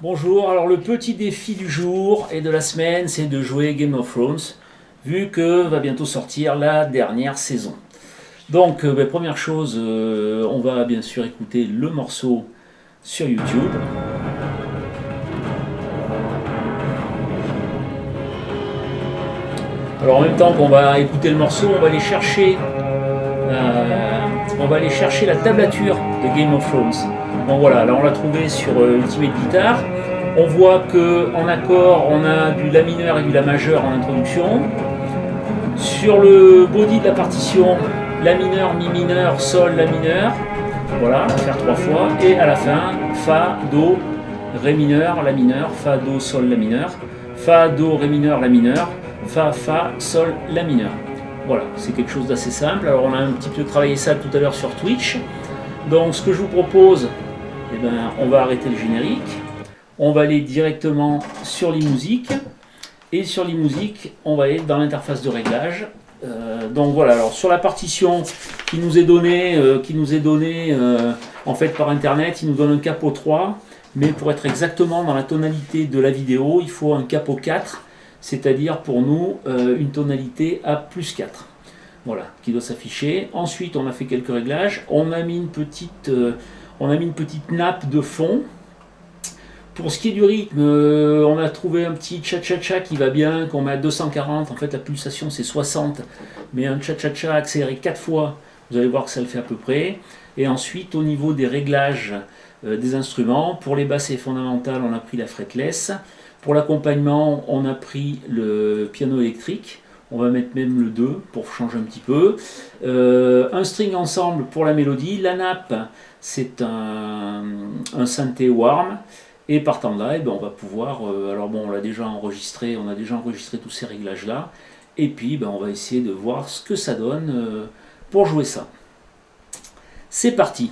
Bonjour, alors le petit défi du jour et de la semaine, c'est de jouer Game of Thrones, vu que va bientôt sortir la dernière saison. Donc, euh, ben, première chose, euh, on va bien sûr écouter le morceau sur YouTube. Alors en même temps qu'on va écouter le morceau, on va aller chercher, euh, on va aller chercher la tablature de Game of Thrones. Bon voilà, là on l'a trouvé sur euh, Ultimate Guitar. On voit que en accord, on a du La mineur et du La majeur en introduction. Sur le body de la partition, La mineur, Mi mineur, Sol, La mineur. Voilà, on va faire trois fois. Et à la fin, Fa, Do, Ré mineur, La mineur, Fa, Do, Sol, La mineur. Fa, Do, Ré mineur, La mineur. Fa, Fa, Sol, La mineur. Voilà, c'est quelque chose d'assez simple. Alors on a un petit peu travaillé ça tout à l'heure sur Twitch. Donc ce que je vous propose, eh ben, on va arrêter le générique. On va aller directement sur les musiques. Et sur les musiques, on va aller dans l'interface de réglage. Euh, donc voilà, alors sur la partition qui nous est donnée, euh, qui nous est donnée euh, en fait par internet, il nous donne un capot 3, mais pour être exactement dans la tonalité de la vidéo, il faut un capot 4, c'est-à-dire pour nous une tonalité à plus 4. Voilà, qui doit s'afficher. Ensuite, on a fait quelques réglages. On a mis une petite, on a mis une petite nappe de fond. Pour ce qui est du rythme, euh, on a trouvé un petit cha-cha-cha qui va bien, qu'on met à 240. En fait, la pulsation, c'est 60. Mais un cha-cha-cha accéléré 4 fois, vous allez voir que ça le fait à peu près. Et ensuite, au niveau des réglages euh, des instruments, pour les basses et fondamentales, on a pris la fretless. Pour l'accompagnement, on a pris le piano électrique. On va mettre même le 2 pour changer un petit peu. Euh, un string ensemble pour la mélodie. La nappe, c'est un, un, synthé warm. Et partant de là, eh ben, on va pouvoir, euh, alors bon, on l'a déjà enregistré, on a déjà enregistré tous ces réglages-là. Et puis, ben, on va essayer de voir ce que ça donne euh, pour jouer ça. C'est parti